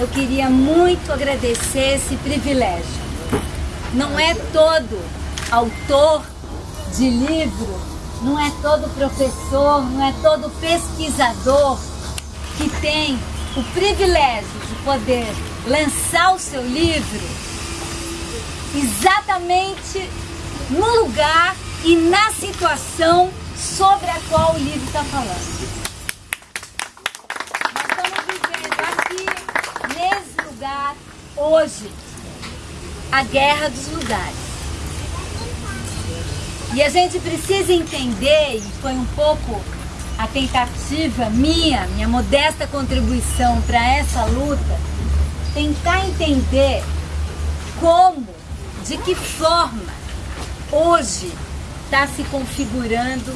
eu queria muito agradecer esse privilégio. Não é todo autor de livro, não é todo professor, não é todo pesquisador que tem o privilégio de poder lançar o seu livro exatamente no lugar e na situação sobre a qual o livro está falando. Nós estamos vivendo aqui, hoje, a guerra dos lugares. E a gente precisa entender, e foi um pouco a tentativa minha, minha modesta contribuição para essa luta, tentar entender como, de que forma, hoje está se configurando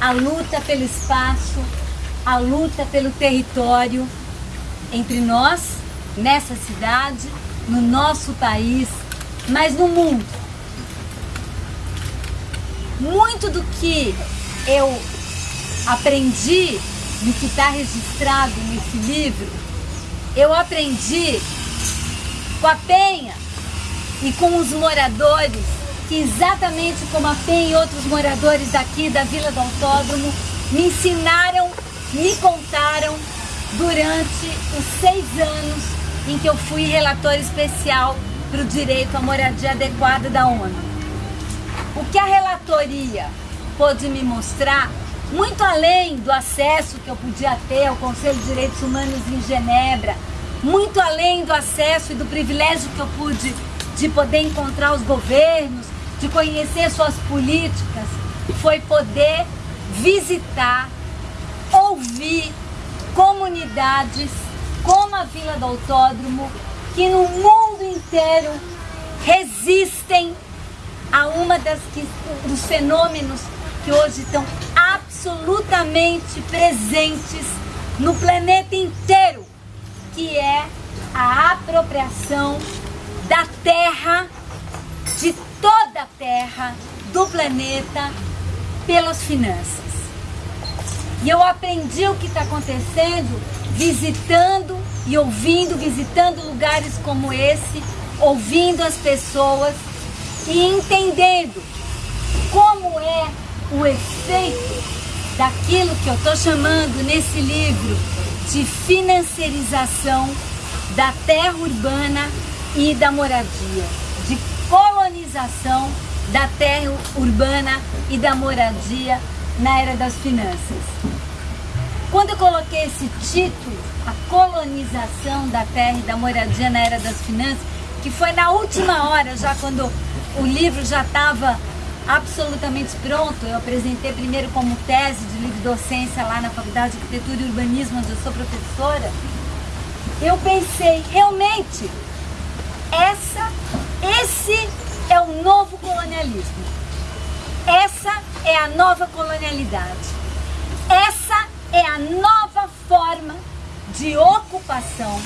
a luta pelo espaço, a luta pelo território entre nós, nessa cidade, no nosso país, mas no mundo. Muito do que eu aprendi no que está registrado nesse livro, eu aprendi com a Penha e com os moradores, que exatamente como a Penha e outros moradores daqui da Vila do Autódromo, me ensinaram, me contaram durante os seis anos em que eu fui relator especial para o direito à moradia adequada da ONU. O que a relatoria pôde me mostrar, muito além do acesso que eu podia ter ao Conselho de Direitos Humanos em Genebra, muito além do acesso e do privilégio que eu pude de poder encontrar os governos, de conhecer suas políticas, foi poder visitar, ouvir comunidades como a Vila do Autódromo, que no mundo inteiro resistem a uma das que, dos fenômenos que hoje estão absolutamente presentes no planeta inteiro, que é a apropriação da terra, de toda a terra, do planeta, pelas finanças. E eu aprendi o que está acontecendo visitando e ouvindo, visitando lugares como esse, ouvindo as pessoas e entendendo como é o efeito daquilo que eu estou chamando nesse livro de financiarização da terra urbana e da moradia, de colonização da terra urbana e da moradia na era das finanças. Quando eu coloquei esse título, a colonização da terra e da moradia na era das finanças, que foi na última hora, já quando o livro já estava absolutamente pronto. Eu apresentei primeiro como tese de livre docência lá na Faculdade de Arquitetura e Urbanismo, onde eu sou professora. Eu pensei, realmente, essa, esse é o novo colonialismo. Essa é a nova colonialidade. Essa é a nova forma de ocupação.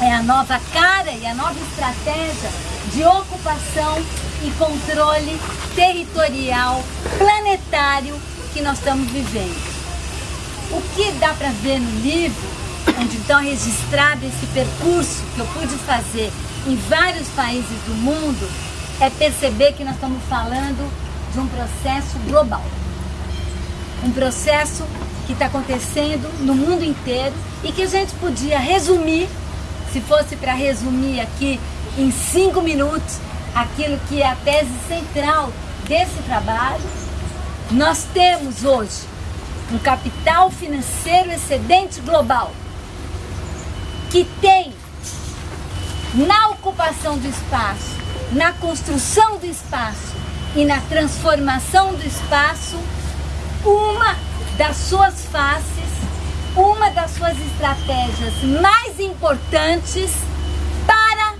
É a nova cara e a nova estratégia de ocupação e controle territorial, planetário que nós estamos vivendo. O que dá para ver no livro, onde então registrado esse percurso que eu pude fazer em vários países do mundo, é perceber que nós estamos falando de um processo global. Um processo que está acontecendo no mundo inteiro e que a gente podia resumir, se fosse para resumir aqui em cinco minutos, aquilo que é a tese central desse trabalho, nós temos hoje um capital financeiro excedente global que tem na ocupação do espaço, na construção do espaço e na transformação do espaço uma das suas faces, uma das suas estratégias mais importantes para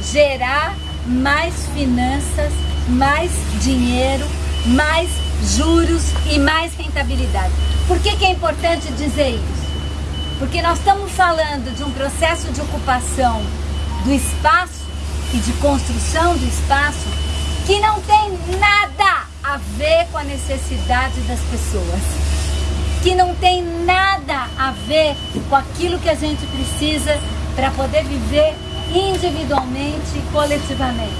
gerar mais finanças, mais dinheiro, mais juros e mais rentabilidade. Por que, que é importante dizer isso? Porque nós estamos falando de um processo de ocupação do espaço e de construção do espaço que não tem nada a ver com a necessidade das pessoas, que não tem nada a ver com aquilo que a gente precisa para poder viver individualmente e coletivamente,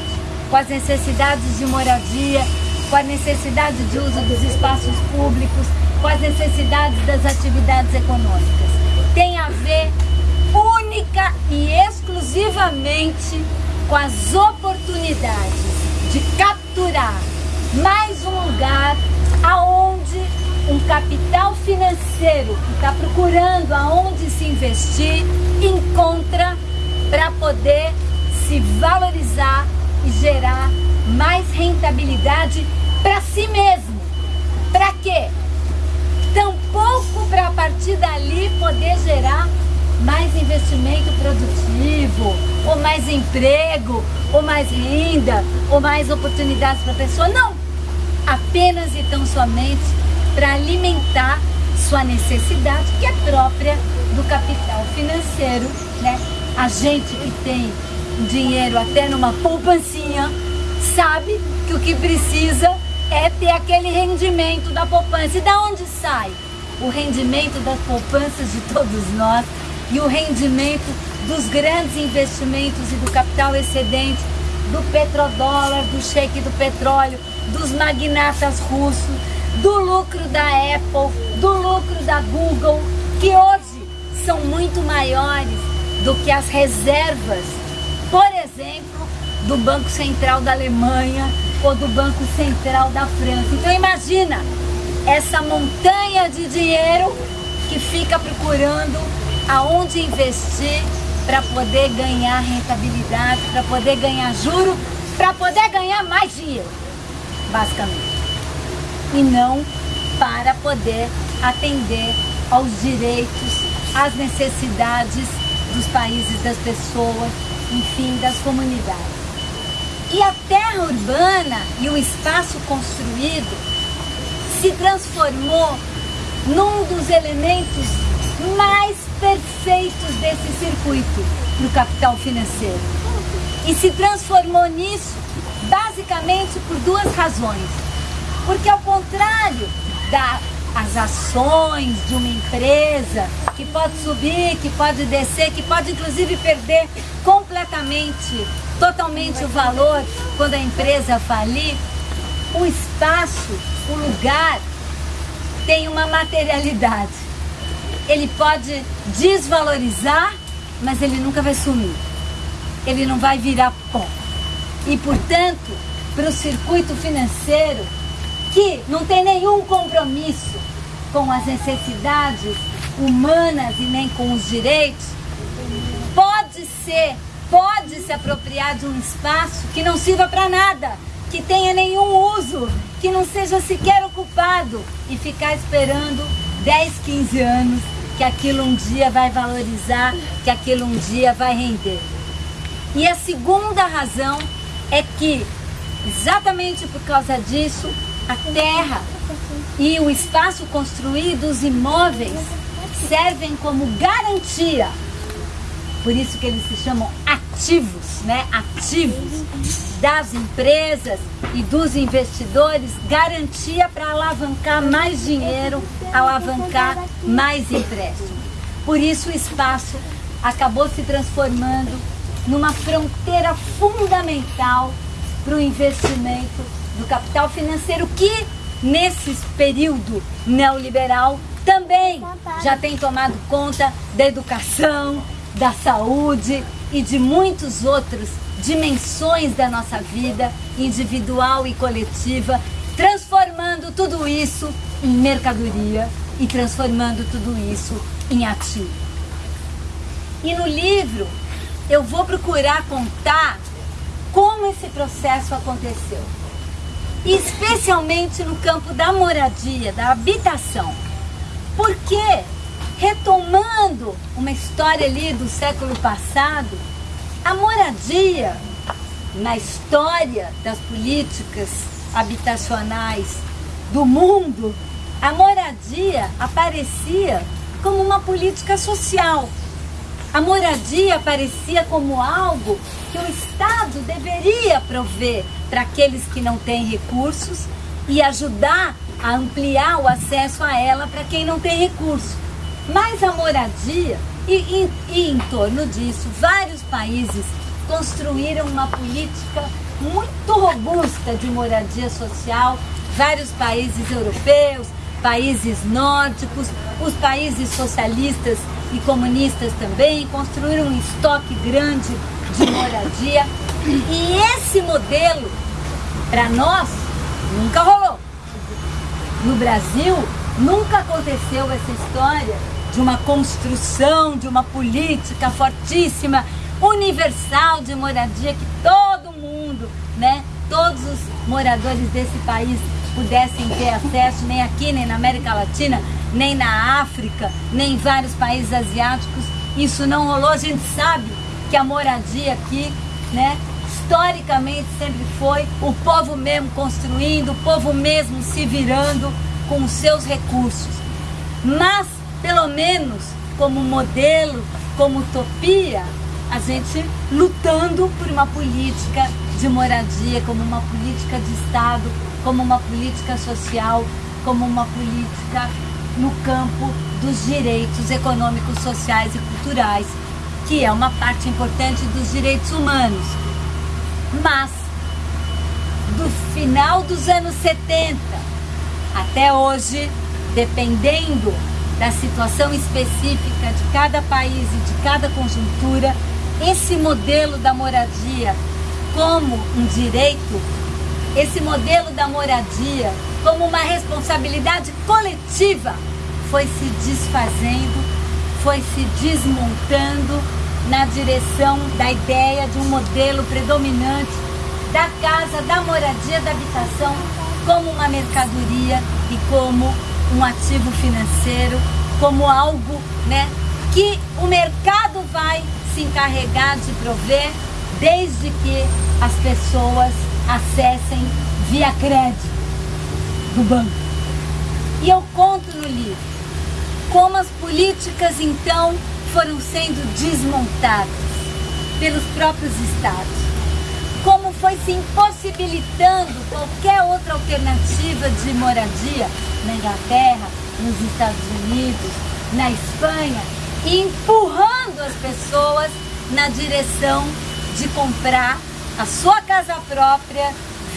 com as necessidades de moradia, com a necessidade de uso dos espaços públicos, com as necessidades das atividades econômicas. Tem a ver única e exclusivamente com as oportunidades de capturar mais um lugar aonde um capital financeiro que está procurando aonde se investir encontra para poder se valorizar e gerar mais rentabilidade para si mesmo. Para quê? Tampouco para a partir dali poder gerar mais investimento produtivo, ou mais emprego, ou mais renda, ou mais oportunidades para a pessoa. Não! Apenas e tão somente para alimentar sua necessidade, que é própria do capital financeiro, né? A gente que tem dinheiro até numa poupancinha, sabe que o que precisa é ter aquele rendimento da poupança. E da onde sai? O rendimento das poupanças de todos nós e o rendimento dos grandes investimentos e do capital excedente, do petrodólar, do shake do petróleo, dos magnatas russos, do lucro da Apple, do lucro da Google, que hoje são muito maiores do que as reservas, por exemplo, do Banco Central da Alemanha ou do Banco Central da França. Então imagina essa montanha de dinheiro que fica procurando aonde investir para poder ganhar rentabilidade, para poder ganhar juro, para poder ganhar mais dinheiro, basicamente. E não para poder atender aos direitos, às necessidades dos países, das pessoas, enfim, das comunidades. E a terra urbana e o espaço construído se transformou num dos elementos mais perfeitos desse circuito no capital financeiro. E se transformou nisso basicamente por duas razões. Porque ao contrário das ações de uma empresa, que pode subir, que pode descer, que pode inclusive perder completamente, totalmente o valor quando a empresa falir, o espaço, o lugar tem uma materialidade ele pode desvalorizar, mas ele nunca vai sumir. Ele não vai virar pó. E, portanto, para o circuito financeiro, que não tem nenhum compromisso com as necessidades humanas e nem com os direitos, pode ser, pode se apropriar de um espaço que não sirva para nada, que tenha nenhum uso, que não seja sequer ocupado e ficar esperando 10, 15 anos que aquilo um dia vai valorizar, que aquilo um dia vai render. E a segunda razão é que, exatamente por causa disso, a terra e o espaço construído, os imóveis, servem como garantia. Por isso que eles se chamam ativos, né? Ativos das empresas e dos investidores, garantia para alavancar mais dinheiro, alavancar mais empréstimo. Por isso o espaço acabou se transformando numa fronteira fundamental para o investimento do capital financeiro que nesse período neoliberal também já tem tomado conta da educação, da saúde e de muitos outros dimensões da nossa vida individual e coletiva, transformando tudo isso em mercadoria e transformando tudo isso em ativo. E no livro eu vou procurar contar como esse processo aconteceu. Especialmente no campo da moradia, da habitação. Porque, retomando uma história ali do século passado, a moradia na história das políticas habitacionais do mundo, a moradia aparecia como uma política social. A moradia aparecia como algo que o Estado deveria prover para aqueles que não têm recursos e ajudar a ampliar o acesso a ela para quem não tem recurso. Mas a moradia E, e, e em torno disso, vários países construíram uma política muito robusta de moradia social, vários países europeus, países nórdicos, os países socialistas e comunistas também construíram um estoque grande de moradia. E esse modelo, para nós, nunca rolou. No Brasil, nunca aconteceu essa história de uma construção, de uma política fortíssima, universal de moradia que todo mundo, né, todos os moradores desse país pudessem ter acesso, nem aqui, nem na América Latina, nem na África, nem em vários países asiáticos. Isso não rolou. A gente sabe que a moradia aqui, né, historicamente sempre foi o povo mesmo construindo, o povo mesmo se virando com os seus recursos. Mas, pelo menos, como modelo, como utopia, a gente lutando por uma política de moradia, como uma política de Estado, como uma política social, como uma política no campo dos direitos econômicos, sociais e culturais, que é uma parte importante dos direitos humanos. Mas, do final dos anos 70 até hoje, dependendo da situação específica de cada país e de cada conjuntura, esse modelo da moradia como um direito, esse modelo da moradia como uma responsabilidade coletiva foi se desfazendo, foi se desmontando na direção da ideia de um modelo predominante da casa, da moradia, da habitação como uma mercadoria e como um ativo financeiro, como algo né, que o mercado vai se encarregar de prover desde que as pessoas acessem via crédito do banco. E eu conto no livro como as políticas então foram sendo desmontadas pelos próprios estados. Como foi se impossibilitando qualquer outra alternativa de moradia na Inglaterra, nos Estados Unidos, na Espanha, empurrando as pessoas na direção de comprar a sua casa própria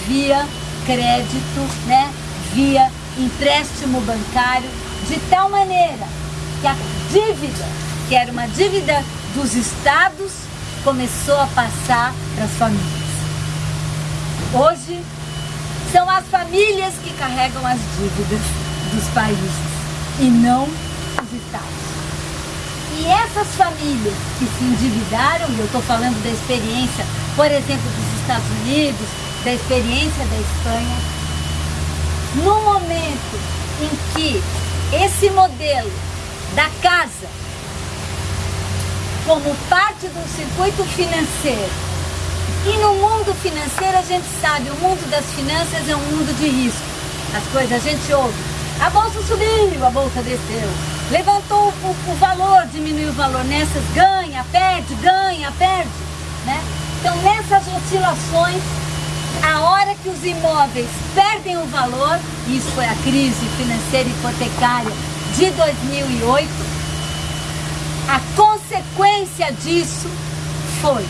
via crédito, né? via empréstimo bancário, de tal maneira que a dívida, que era uma dívida dos estados, começou a passar para as famílias. Hoje, são as famílias que carregam as dívidas dos países e não os estados. E essas famílias que se endividaram, e eu estou falando da experiência, por exemplo, dos Estados Unidos, da experiência da Espanha, no momento em que esse modelo da casa, como parte do circuito financeiro, e no mundo financeiro a gente sabe, o mundo das finanças é um mundo de risco. As coisas a gente ouve, a bolsa subiu, a bolsa desceu, levantou o, o valor, diminuiu o valor, nessas ganha, perde, ganha, perde, né? Então nessas oscilações, a hora que os imóveis perdem o valor, isso foi a crise financeira hipotecária de 2008, a consequência disso foi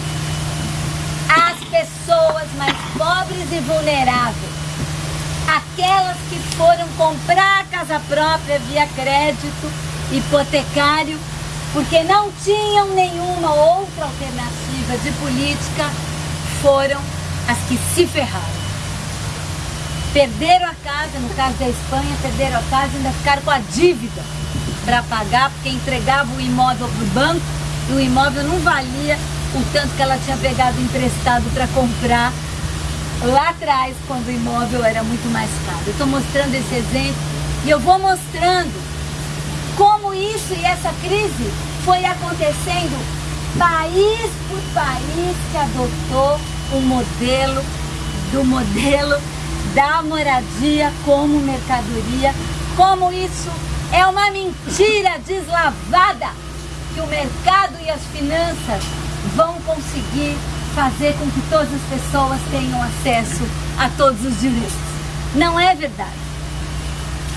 pessoas mais pobres e vulneráveis, aquelas que foram comprar casa própria via crédito hipotecário, porque não tinham nenhuma outra alternativa de política, foram as que se ferraram. Perderam a casa, no caso da Espanha, perderam a casa e ainda ficaram com a dívida para pagar, porque entregava o imóvel para o banco e o imóvel não valia o tanto que ela tinha pegado emprestado para comprar lá atrás, quando o imóvel era muito mais caro. Eu estou mostrando esse exemplo e eu vou mostrando como isso e essa crise foi acontecendo país por país que adotou o modelo do modelo da moradia como mercadoria, como isso é uma mentira deslavada que o mercado e as finanças vão conseguir fazer com que todas as pessoas tenham acesso a todos os direitos. Não é verdade.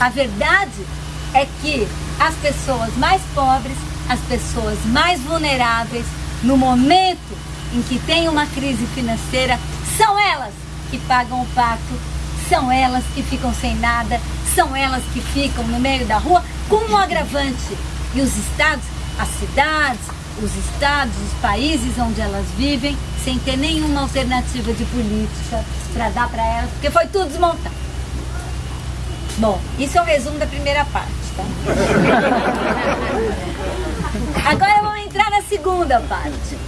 A verdade é que as pessoas mais pobres as pessoas mais vulneráveis no momento em que tem uma crise financeira, são elas que pagam o pato, são elas que ficam sem nada, são elas que ficam no meio da rua com um agravante. E os estados, as cidades, os estados, os países onde elas vivem, sem ter nenhuma alternativa de política para dar para elas, porque foi tudo desmontado. Bom, isso é o resumo da primeira parte, tá? Agora vamos entrar na segunda parte.